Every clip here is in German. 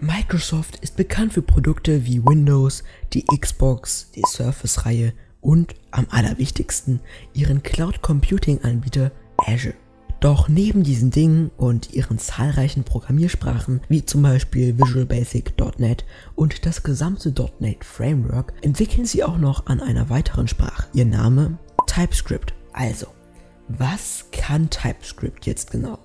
Microsoft ist bekannt für Produkte wie Windows, die Xbox, die Surface-Reihe und am allerwichtigsten ihren Cloud Computing Anbieter Azure. Doch neben diesen Dingen und ihren zahlreichen Programmiersprachen wie zum Beispiel Visual Basic, .NET und das gesamte .NET Framework entwickeln sie auch noch an einer weiteren Sprache. Ihr Name TypeScript. Also, was kann TypeScript jetzt genau?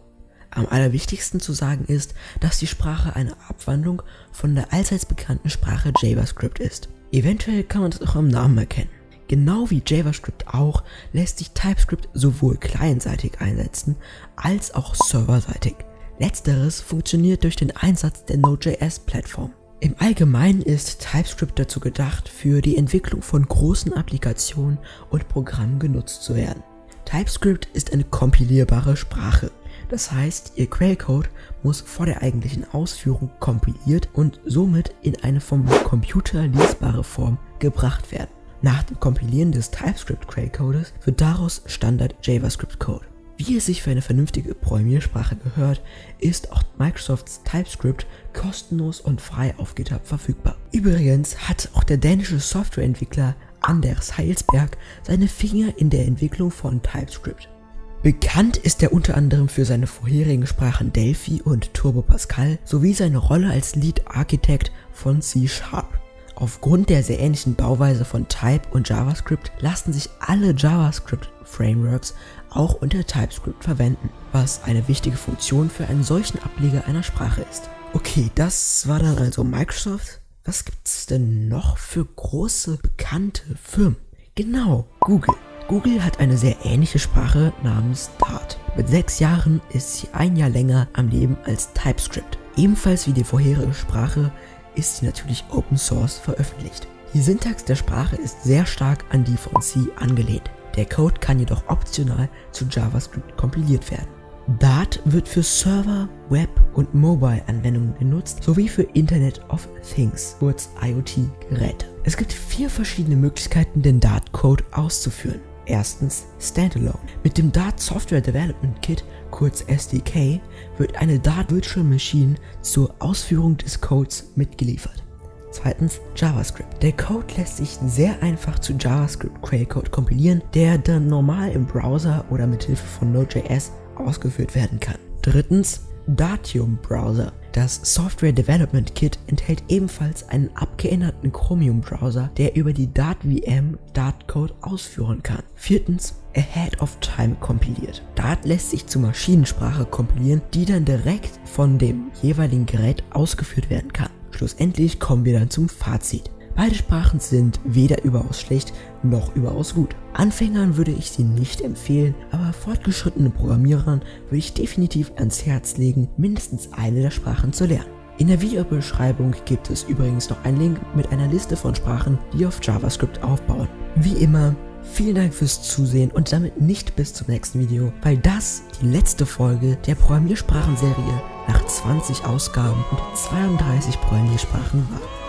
Am allerwichtigsten zu sagen ist, dass die Sprache eine Abwandlung von der allseits bekannten Sprache JavaScript ist. Eventuell kann man das auch am Namen erkennen. Genau wie JavaScript auch, lässt sich TypeScript sowohl clientseitig einsetzen, als auch serverseitig. Letzteres funktioniert durch den Einsatz der Node.js-Plattform. Im Allgemeinen ist TypeScript dazu gedacht, für die Entwicklung von großen Applikationen und Programmen genutzt zu werden. TypeScript ist eine kompilierbare Sprache. Das heißt, ihr Quellcode muss vor der eigentlichen Ausführung kompiliert und somit in eine vom Computer lesbare Form gebracht werden. Nach dem Kompilieren des TypeScript-Quellcodes wird daraus Standard JavaScript-Code. Wie es sich für eine vernünftige Programmiersprache gehört, ist auch Microsofts TypeScript kostenlos und frei auf GitHub verfügbar. Übrigens hat auch der dänische Softwareentwickler Anders Heilsberg seine Finger in der Entwicklung von TypeScript. Bekannt ist er unter anderem für seine vorherigen Sprachen Delphi und Turbo Pascal sowie seine Rolle als Lead Architect von C Sharp. Aufgrund der sehr ähnlichen Bauweise von Type und JavaScript lassen sich alle JavaScript-Frameworks auch unter TypeScript verwenden, was eine wichtige Funktion für einen solchen Ableger einer Sprache ist. Okay, das war dann also Microsoft. Was gibt's denn noch für große bekannte Firmen? Genau, Google. Google hat eine sehr ähnliche Sprache namens Dart. Mit sechs Jahren ist sie ein Jahr länger am Leben als TypeScript. Ebenfalls wie die vorherige Sprache ist sie natürlich Open Source veröffentlicht. Die Syntax der Sprache ist sehr stark an die von C angelehnt. Der Code kann jedoch optional zu JavaScript kompiliert werden. Dart wird für Server, Web und Mobile-Anwendungen genutzt, sowie für Internet of Things, kurz IoT-Geräte. Es gibt vier verschiedene Möglichkeiten, den Dart-Code auszuführen. Erstens Standalone. Mit dem Dart Software Development Kit, kurz SDK, wird eine Dart Virtual Machine zur Ausführung des Codes mitgeliefert. Zweitens JavaScript. Der Code lässt sich sehr einfach zu JavaScript Quellcode kompilieren, der dann normal im Browser oder mit Hilfe von Node.js ausgeführt werden kann. Drittens Datium Browser. Das Software Development Kit enthält ebenfalls einen abgeänderten Chromium Browser, der über die Dart-VM Dart-Code ausführen kann. Viertens Ahead of Time kompiliert. Dart lässt sich zur Maschinensprache kompilieren, die dann direkt von dem jeweiligen Gerät ausgeführt werden kann. Schlussendlich kommen wir dann zum Fazit. Beide Sprachen sind weder überaus schlecht noch überaus gut. Anfängern würde ich sie nicht empfehlen, aber fortgeschrittenen Programmierern würde ich definitiv ans Herz legen, mindestens eine der Sprachen zu lernen. In der Videobeschreibung gibt es übrigens noch einen Link mit einer Liste von Sprachen, die auf JavaScript aufbauen. Wie immer, vielen Dank fürs Zusehen und damit nicht bis zum nächsten Video, weil das die letzte Folge der Programmiersprachenserie nach 20 Ausgaben und 32 Programmiersprachen war.